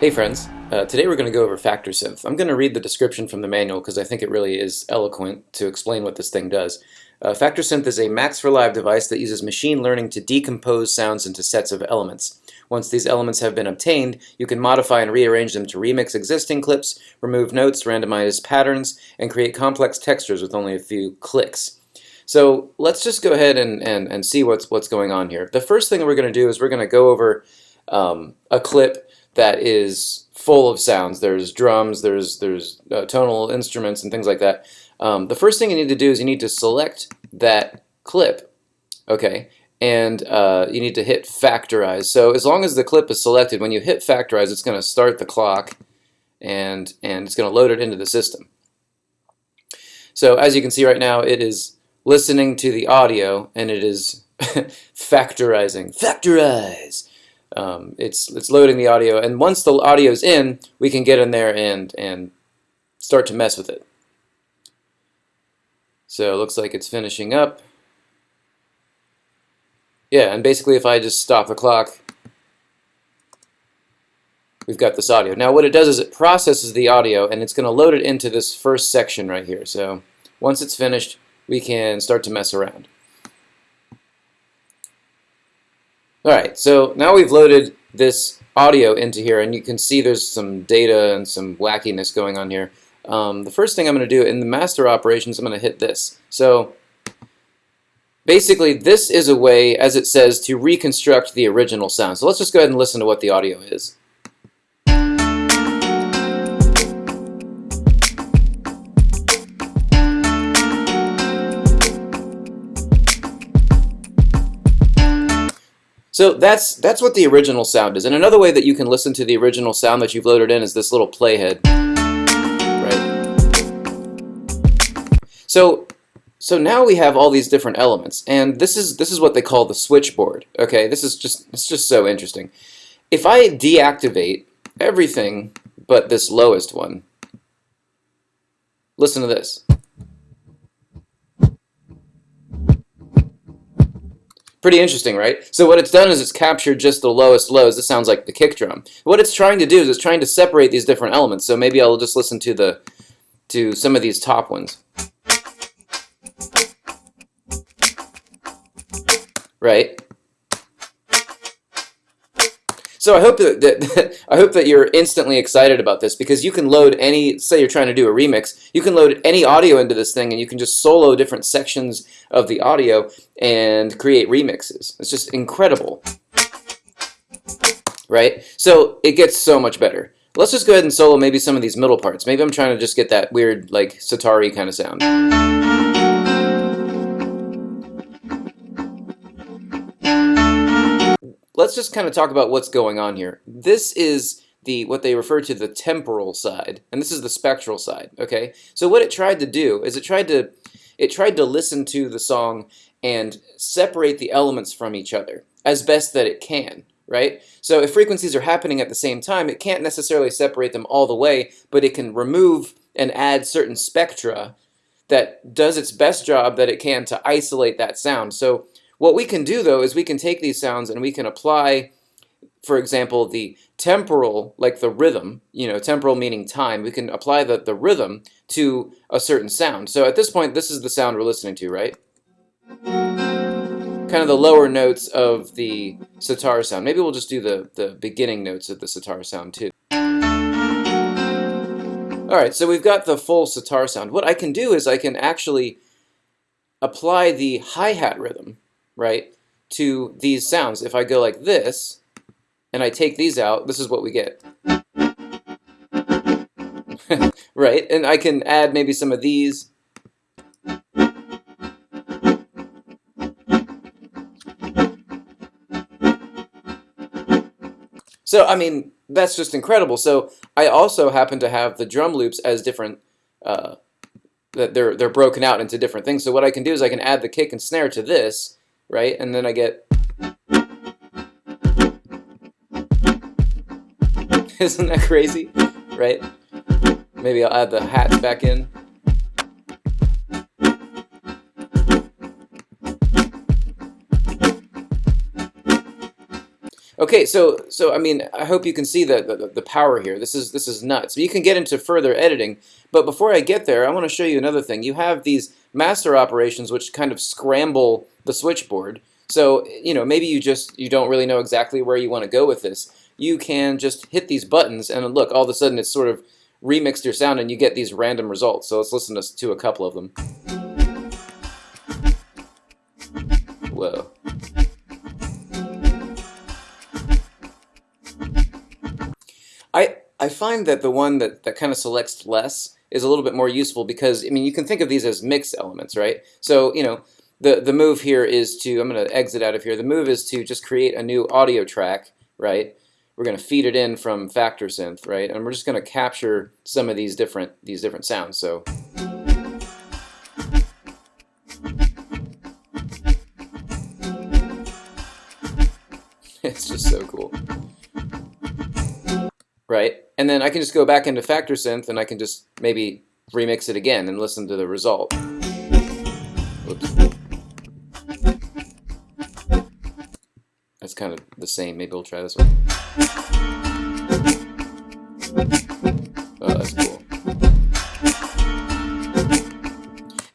Hey friends, uh, today we're going to go over FactorSynth. I'm going to read the description from the manual because I think it really is eloquent to explain what this thing does. Uh, FactorSynth is a Max for Live device that uses machine learning to decompose sounds into sets of elements. Once these elements have been obtained, you can modify and rearrange them to remix existing clips, remove notes, randomize patterns, and create complex textures with only a few clicks. So let's just go ahead and, and, and see what's, what's going on here. The first thing we're going to do is we're going to go over um, a clip that is full of sounds. There's drums, there's, there's uh, tonal instruments and things like that. Um, the first thing you need to do is you need to select that clip, okay, and uh, you need to hit factorize. So as long as the clip is selected, when you hit factorize, it's going to start the clock and, and it's going to load it into the system. So as you can see right now, it is listening to the audio and it is factorizing. Factorize! Um, it's it's loading the audio and once the audio is in we can get in there and and start to mess with it. So it looks like it's finishing up. Yeah and basically if I just stop the clock we've got this audio. Now what it does is it processes the audio and it's gonna load it into this first section right here. So once it's finished we can start to mess around Alright, so now we've loaded this audio into here and you can see there's some data and some wackiness going on here. Um, the first thing I'm going to do in the master operations, I'm going to hit this. So basically this is a way, as it says, to reconstruct the original sound. So let's just go ahead and listen to what the audio is. So that's that's what the original sound is. And another way that you can listen to the original sound that you've loaded in is this little playhead. Right. So so now we have all these different elements, and this is this is what they call the switchboard. Okay, this is just it's just so interesting. If I deactivate everything but this lowest one, listen to this. Pretty interesting, right? So what it's done is it's captured just the lowest lows. This sounds like the kick drum. What it's trying to do is it's trying to separate these different elements. So maybe I'll just listen to the to some of these top ones. Right? So I hope that, that, I hope that you're instantly excited about this because you can load any, say you're trying to do a remix, you can load any audio into this thing and you can just solo different sections of the audio and create remixes. It's just incredible. Right? So it gets so much better. Let's just go ahead and solo maybe some of these middle parts. Maybe I'm trying to just get that weird like sitar kind of sound. Let's just kind of talk about what's going on here. This is the what they refer to the temporal side, and this is the spectral side. Okay, so what it tried to do is it tried to it tried to listen to the song and separate the elements from each other as best that it can. Right? So if frequencies are happening at the same time, it can't necessarily separate them all the way, but it can remove and add certain spectra that does its best job that it can to isolate that sound. So what we can do though is we can take these sounds and we can apply, for example, the temporal, like the rhythm, you know, temporal meaning time, we can apply the, the rhythm to a certain sound. So at this point, this is the sound we're listening to, right? Kind of the lower notes of the sitar sound. Maybe we'll just do the, the beginning notes of the sitar sound too. Alright, so we've got the full sitar sound. What I can do is I can actually apply the hi-hat rhythm right, to these sounds. If I go like this, and I take these out, this is what we get. right, and I can add maybe some of these. So, I mean, that's just incredible. So, I also happen to have the drum loops as different, uh, that they're, they're broken out into different things. So what I can do is I can add the kick and snare to this, right? And then I get... Isn't that crazy? Right? Maybe I'll add the hats back in. Okay, so so I mean, I hope you can see the, the the power here. This is this is nuts. You can get into further editing, but before I get there, I want to show you another thing. You have these master operations which kind of scramble the switchboard. So you know maybe you just you don't really know exactly where you want to go with this. You can just hit these buttons and look, all of a sudden it's sort of remixed your sound and you get these random results. So let's listen to, a couple of them. Whoa. I I find that the one that, that kind of selects less is a little bit more useful because, I mean, you can think of these as mix elements, right? So, you know, the, the move here is to, I'm going to exit out of here, the move is to just create a new audio track, right? We're going to feed it in from Factor Synth, right? And we're just going to capture some of these different, these different sounds. So. it's just so cool right? And then I can just go back into Factor Synth and I can just maybe remix it again and listen to the result. Whoops. That's kind of the same. Maybe we'll try this one. Oh, that's cool.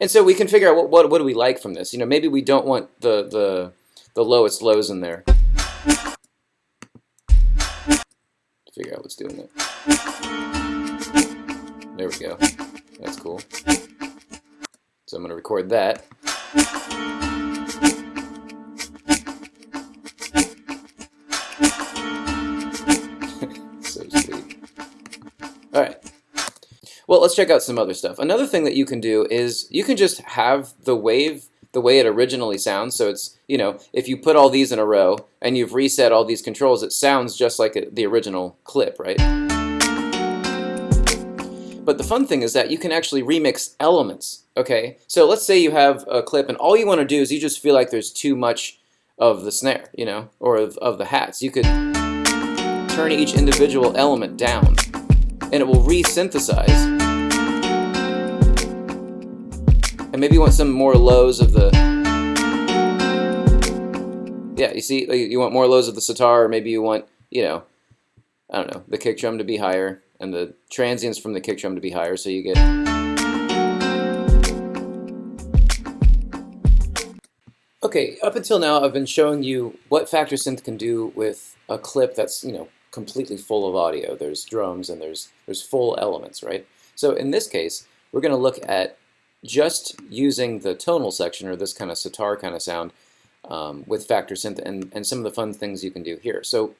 And so we can figure out what, what, what do we like from this. You know, maybe we don't want the, the, the lowest lows in there. Figure out what's doing it. There we go. That's cool. So I'm going to record that. so sweet. Alright. Well, let's check out some other stuff. Another thing that you can do is you can just have the wave the way it originally sounds. So it's, you know, if you put all these in a row and you've reset all these controls, it sounds just like the original clip, right? But the fun thing is that you can actually remix elements, okay? So let's say you have a clip and all you want to do is you just feel like there's too much of the snare, you know, or of, of the hats. You could turn each individual element down and it will re-synthesize And maybe you want some more lows of the... Yeah, you see, you want more lows of the sitar, or maybe you want, you know, I don't know, the kick drum to be higher, and the transients from the kick drum to be higher, so you get... Okay, up until now I've been showing you what Factor Synth can do with a clip that's, you know, completely full of audio. There's drums and there's, there's full elements, right? So in this case, we're going to look at just using the tonal section or this kind of sitar kind of sound um, with FactorSynth and, and some of the fun things you can do here. So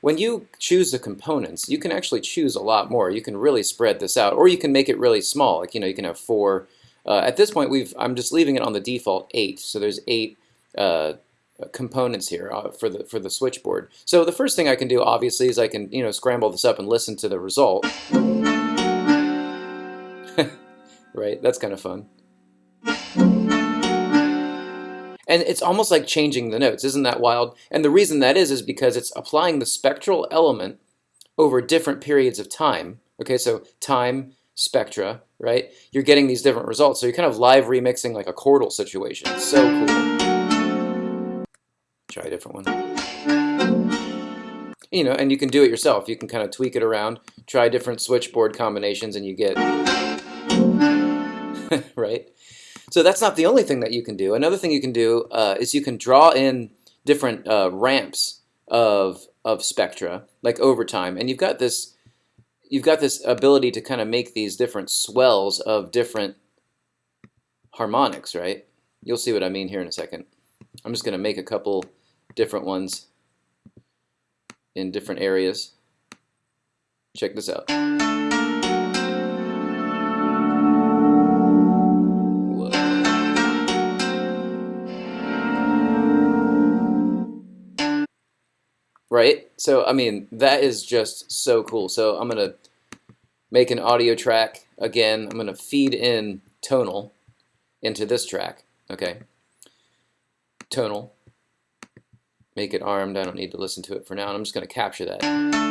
when you choose the components, you can actually choose a lot more. You can really spread this out, or you can make it really small. Like you know, you can have four. Uh, at this point, we've I'm just leaving it on the default eight. So there's eight uh, components here uh, for the for the switchboard. So the first thing I can do, obviously, is I can you know scramble this up and listen to the result right? That's kind of fun. And it's almost like changing the notes. Isn't that wild? And the reason that is is because it's applying the spectral element over different periods of time. Okay, so time, spectra, right? You're getting these different results. So you're kind of live remixing like a chordal situation. So cool. Try a different one. You know, and you can do it yourself. You can kind of tweak it around, try different switchboard combinations, and you get right? So that's not the only thing that you can do. Another thing you can do uh, is you can draw in different uh, ramps of of spectra, like over time, and you've got this you've got this ability to kind of make these different swells of different harmonics, right? You'll see what I mean here in a second. I'm just going to make a couple different ones in different areas. Check this out. Right? So, I mean, that is just so cool. So I'm going to make an audio track. Again, I'm going to feed in tonal into this track, okay? Tonal. Make it armed. I don't need to listen to it for now. I'm just going to capture that.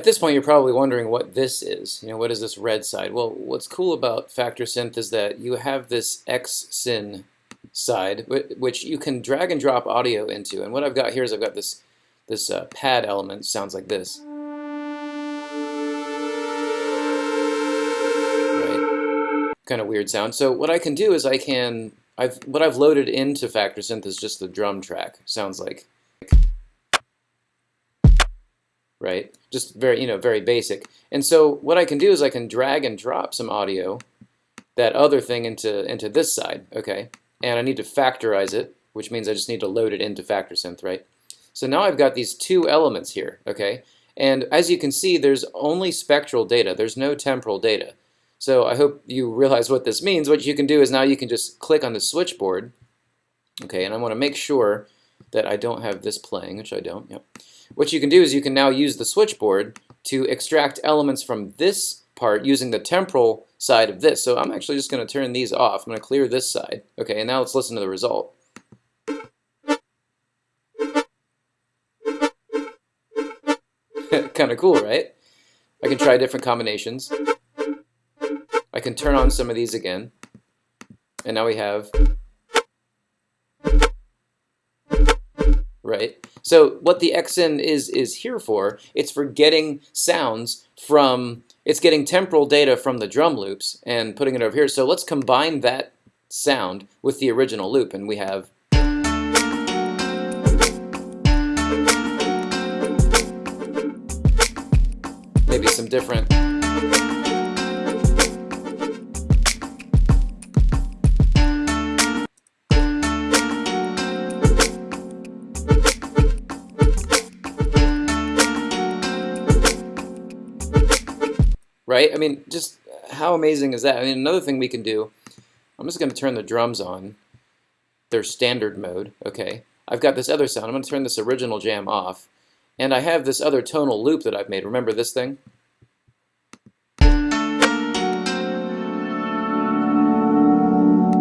At this point, you're probably wondering what this is. You know, what is this red side? Well, what's cool about Factor Synth is that you have this XSyn side, which you can drag and drop audio into. And what I've got here is I've got this this uh, pad element sounds like this. Right, kind of weird sound. So what I can do is I can I've what I've loaded into Factor Synth is just the drum track. Sounds like right? Just very, you know, very basic. And so what I can do is I can drag and drop some audio, that other thing into, into this side, okay? And I need to factorize it, which means I just need to load it into FactorSynth, right? So now I've got these two elements here, okay? And as you can see, there's only spectral data. There's no temporal data. So I hope you realize what this means. What you can do is now you can just click on the switchboard, okay? And I want to make sure that I don't have this playing, which I don't, yep. What you can do is you can now use the switchboard to extract elements from this part using the temporal side of this. So I'm actually just going to turn these off. I'm going to clear this side. Okay, and now let's listen to the result. kind of cool, right? I can try different combinations. I can turn on some of these again. And now we have right? So what the XSyn is is here for, it's for getting sounds from, it's getting temporal data from the drum loops and putting it over here. So let's combine that sound with the original loop and we have maybe some different right? I mean, just how amazing is that? I mean, another thing we can do, I'm just going to turn the drums on, their standard mode, okay? I've got this other sound. I'm going to turn this original jam off, and I have this other tonal loop that I've made. Remember this thing?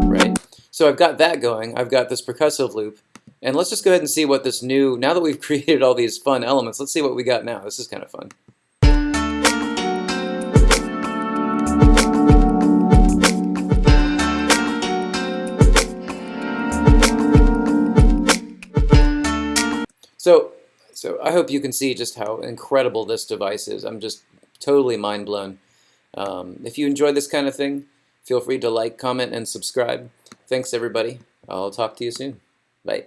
Right? So I've got that going. I've got this percussive loop. And let's just go ahead and see what this new, now that we've created all these fun elements, let's see what we got now. This is kind of fun. So, so I hope you can see just how incredible this device is. I'm just totally mind blown. Um, if you enjoy this kind of thing, feel free to like, comment, and subscribe. Thanks, everybody. I'll talk to you soon. Bye.